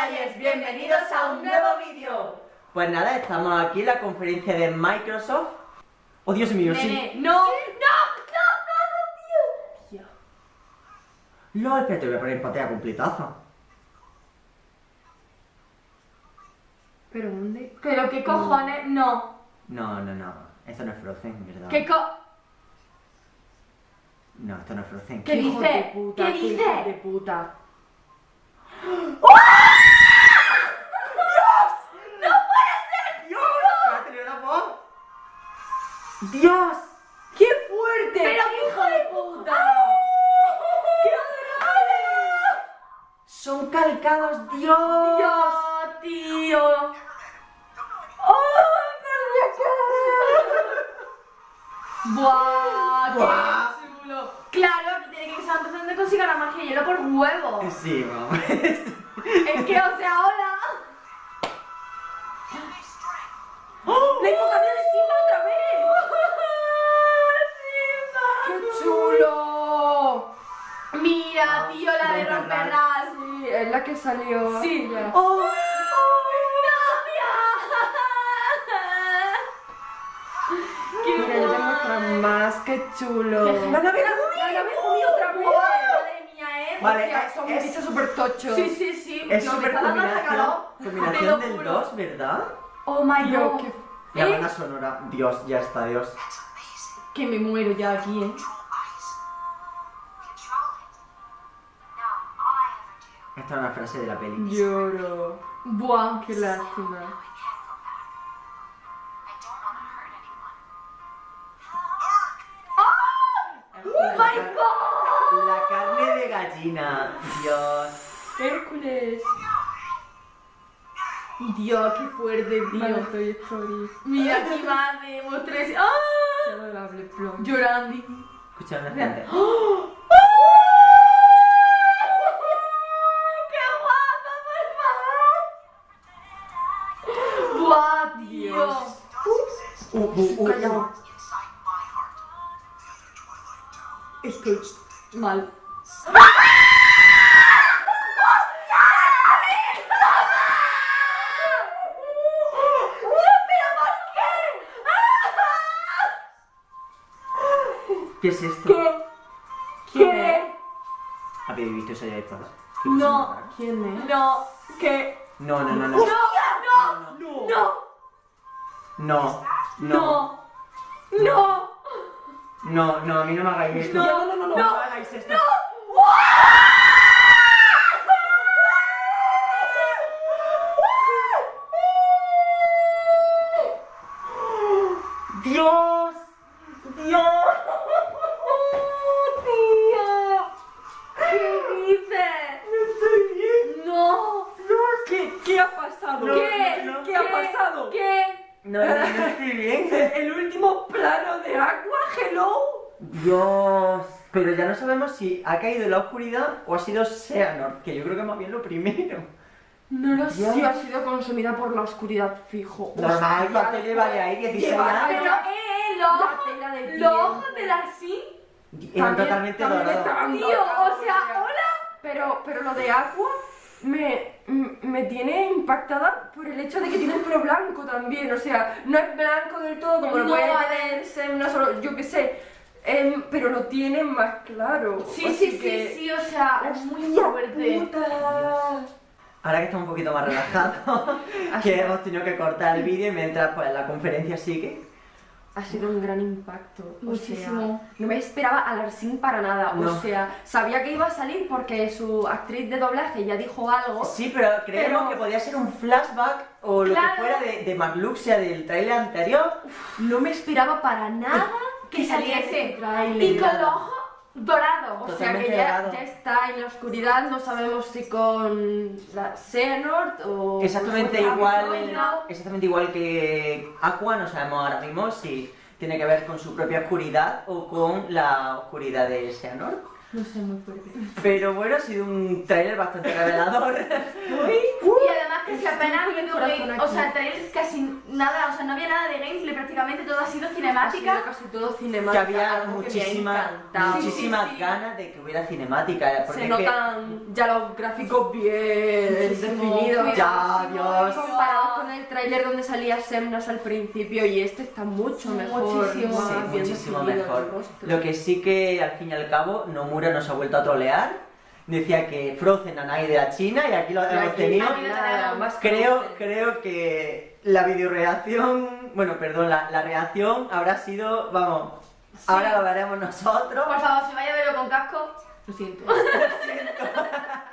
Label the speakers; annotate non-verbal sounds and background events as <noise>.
Speaker 1: Players, bienvenidos a un nuevo vídeo.
Speaker 2: Pues nada, estamos aquí en la conferencia de Microsoft. Oh, Dios mío, sí.
Speaker 1: Nene, no, no, no, no, tío.
Speaker 2: No, espérate, voy a poner pantalla completaza.
Speaker 3: ¿Pero dónde?
Speaker 1: Pero qué cojones, no.
Speaker 2: No, no, no. Esto no es Frozen, ¿verdad?
Speaker 1: ¿Qué co...
Speaker 2: No, esto no es Frozen.
Speaker 1: ¿Qué
Speaker 3: hijo
Speaker 1: dice?
Speaker 3: de puta,
Speaker 1: ¿Qué
Speaker 3: hijo
Speaker 1: dice?
Speaker 3: de puta.
Speaker 2: ¡Dios! ¡Dios!
Speaker 3: ¡Qué fuerte!
Speaker 1: Pero qué hijo de puta.
Speaker 3: ¡Qué adorable!
Speaker 2: ¡Son calcados, Dios!
Speaker 1: Dios, tío. Buah,
Speaker 2: Buah.
Speaker 1: qué chulo. Claro, que tiene que estar empezando de consiga la magia de hielo por huevo.
Speaker 2: Sí, vamos.
Speaker 1: Es que, o sea, hola.
Speaker 3: ¡La invocación de Simba otra vez! ¡Qué chulo!
Speaker 1: Mira, tío, la de
Speaker 2: Romperlas.
Speaker 3: Sí, es la que salió.
Speaker 1: Sí.
Speaker 3: Ya.
Speaker 1: ¡Oh! ¡Qué
Speaker 3: Mira, ya te muestran más, qué chulo. ¡La nave! ¡La Gumi otra vez!
Speaker 1: Madre mía, eh.
Speaker 2: Vale, es-
Speaker 3: son
Speaker 2: es-
Speaker 3: bichos súper tochos.
Speaker 1: Sí, sí, sí.
Speaker 2: Es
Speaker 1: No,
Speaker 2: súper combinación, combinación del
Speaker 1: juro.
Speaker 2: 2, ¿verdad?
Speaker 1: Oh my god.
Speaker 3: qué-
Speaker 2: La banda sonora, Dios, ya está, Dios.
Speaker 1: Que me muero ya aquí, eh.
Speaker 2: Esta es una frase de la peli.
Speaker 3: Lloro.
Speaker 1: Buah.
Speaker 3: Qué lástima.
Speaker 1: Oh my god.
Speaker 2: La carne de gallina, Dios.
Speaker 3: Hércules.
Speaker 1: Dios, qué fuerte,
Speaker 3: Vale,
Speaker 1: tío.
Speaker 3: Toy Story.
Speaker 1: Mira, aquí va de tres.
Speaker 3: Qué Adorable plum.
Speaker 1: Llorando.
Speaker 2: Escucha una gente.
Speaker 1: ¡Qué guapa, por favor! ¡Buah, tío!
Speaker 3: Dios.
Speaker 2: Uh, uh, uh,
Speaker 3: Calla.
Speaker 2: uh.
Speaker 3: Estoy mal.
Speaker 2: ¿Qué es esto?
Speaker 1: ¿Qué? ¿Qué?
Speaker 2: ¿Habéis visto eso ya de todas?
Speaker 1: No.
Speaker 3: ¿Quién es?
Speaker 1: No. ¿Qué?
Speaker 2: No, no, no, no.
Speaker 1: ¡No! ¡No!
Speaker 3: No.
Speaker 1: ¡No!
Speaker 2: No, no,
Speaker 1: ¡No! ¡No!
Speaker 2: no, no, a mí no me hagáis esto.
Speaker 1: No,
Speaker 3: no, no, no, no.
Speaker 2: No hagáis esto. Dios, Dios.
Speaker 1: ¡Tío! ¿Qué dices?
Speaker 2: Estoy bien.
Speaker 1: ¡No!
Speaker 3: ¿Qué, ¿Qué ha pasado?
Speaker 2: No,
Speaker 1: ¿Qué?
Speaker 2: no,
Speaker 3: ¿Qué ha pasado?
Speaker 1: ¿Qué?
Speaker 2: No, bien.
Speaker 3: El último plano de Aqua, hello.
Speaker 2: Dios. Pero ya no sabemos si ha caído en la oscuridad o ha sido Xehanort, que yo creo que más bien lo primero.
Speaker 1: No lo
Speaker 2: Dios.
Speaker 3: Sí, ha sido consumida por la oscuridad fijo.
Speaker 2: Normal, ¿cuánto lleva de ahí? 16
Speaker 3: lleva-
Speaker 2: años.
Speaker 1: Pero, eh, los
Speaker 3: La
Speaker 1: ojos,
Speaker 3: tela de
Speaker 1: los ojos de Larcy.
Speaker 2: Eran totalmente dorados.
Speaker 1: Tío, o sea, hola.
Speaker 3: Pero, pero lo de Aqua m- me tiene impactada por el hecho de que tiene el pelo blanco también. O sea, no es blanco del todo como lo
Speaker 1: No,
Speaker 3: puede tener Semna, solo, yo qué sé. Em, pero lo tiene más claro.
Speaker 1: Sí, sí, sí,
Speaker 3: que-
Speaker 1: sí, o sea, es muy
Speaker 3: ¡Hostia
Speaker 1: fuerte.
Speaker 3: puta!
Speaker 2: Ahora que estamos un poquito más relajados, <laughs> que hemos tenido que cortar el vídeo y mientras pues la conferencia sigue.
Speaker 3: Ha sido un gran impacto. O
Speaker 1: Muchísimo.
Speaker 3: sea, no me esperaba a Larsin para nada.
Speaker 2: No.
Speaker 3: O sea, sabía que iba a salir porque su actriz de doblaje ya dijo algo.
Speaker 2: Sí, pero creemos
Speaker 3: Pero-
Speaker 2: que podía ser un flashback o lo
Speaker 1: Claro.
Speaker 2: que fuera de, de Magluxia del trailer anterior.
Speaker 3: No me esperaba para nada
Speaker 1: Que saliese.
Speaker 3: ese tráiler.
Speaker 1: Y con los ojos dorados.
Speaker 3: O sea que ya,
Speaker 2: dorado.
Speaker 3: ya está en la oscuridad, no sabemos si con la Xehanort o...
Speaker 2: Exactamente igual, exactamente igual que Aqua, no sabemos ahora mismo si tiene que ver con su propia oscuridad o con la oscuridad de Xehanort.
Speaker 3: No sé, muy fuerte.
Speaker 2: Pero bueno, ha sido un tráiler bastante revelador. <laughs>
Speaker 1: Y además que si apenas ha
Speaker 3: aquí.
Speaker 1: o sea, el trailer casi nada, o sea, no había nada de gameplay, prácticamente todo ha sido
Speaker 3: Ha
Speaker 1: cinemática.
Speaker 3: sido casi todo
Speaker 2: Que
Speaker 3: cinemática.
Speaker 2: había
Speaker 3: que ha encantado.
Speaker 2: muchísimas
Speaker 1: Sí, sí, sí.
Speaker 2: ganas de que hubiera cinemática. Porque
Speaker 3: Se
Speaker 2: es que-
Speaker 3: notan ya los gráficos bien definidos.
Speaker 2: Ya, Dios.
Speaker 3: Comparados tráiler donde salía Semnas al principio y este está mucho mejor.
Speaker 1: Muchísimo.
Speaker 2: Sí, muchísimo mejor. Lo que sí que al fin y al cabo Nomura nos ha vuelto a trolear. Decía que Frozen a nadie de la China y aquí lo hemos
Speaker 3: aquí
Speaker 2: tenido.
Speaker 1: Aquí lo
Speaker 2: Creo, creo que la videoreacción, bueno, perdón, la, la reacción habrá sido, vamos, ahora lo veremos nosotros.
Speaker 1: Por favor, si vaya a verlo con casco, lo siento. <laughs>